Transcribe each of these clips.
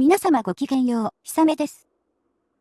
皆様ごきげんよう、ひさめです。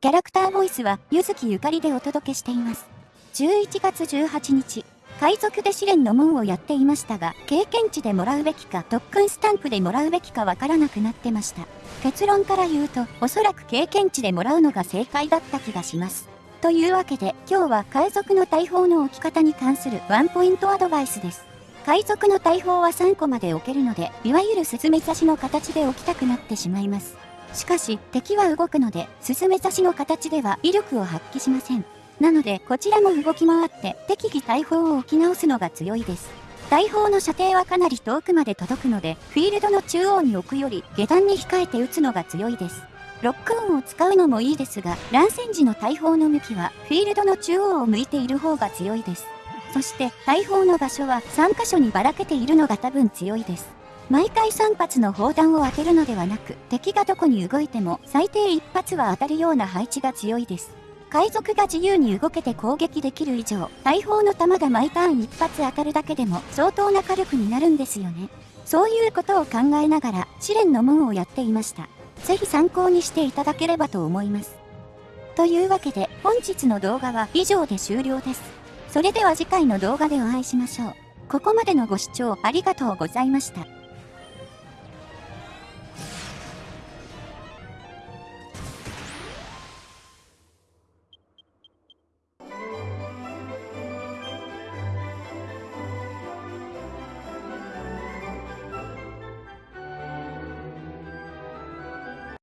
キャラクターボイスは、ゆずきゆかりでお届けしています。11月18日、海賊で試練の門をやっていましたが、経験値でもらうべきか、特訓スタンプでもらうべきかわからなくなってました。結論から言うと、おそらく経験値でもらうのが正解だった気がします。というわけで、今日は海賊の大砲の置き方に関するワンポイントアドバイスです。海賊の大砲は3個まで置けるので、いわゆるスズメ刺しの形で置きたくなってしまいます。しかし、敵は動くので、スズメ刺しの形では威力を発揮しません。なので、こちらも動き回って、適宜大砲を置き直すのが強いです。大砲の射程はかなり遠くまで届くので、フィールドの中央に置くより、下段に控えて撃つのが強いです。ロックオンを使うのもいいですが、乱戦時の大砲の向きは、フィールドの中央を向いている方が強いです。そして、大砲の場所は3箇所にばらけているのが多分強いです。毎回3発の砲弾を当てるのではなく、敵がどこに動いても最低1発は当たるような配置が強いです。海賊が自由に動けて攻撃できる以上、大砲の弾が毎ターン1発当たるだけでも相当な火力になるんですよね。そういうことを考えながら試練の門をやっていました。ぜひ参考にしていただければと思います。というわけで本日の動画は以上で終了です。それでは次回の動画でお会いしましょう。ここまでのご視聴ありがとうございました。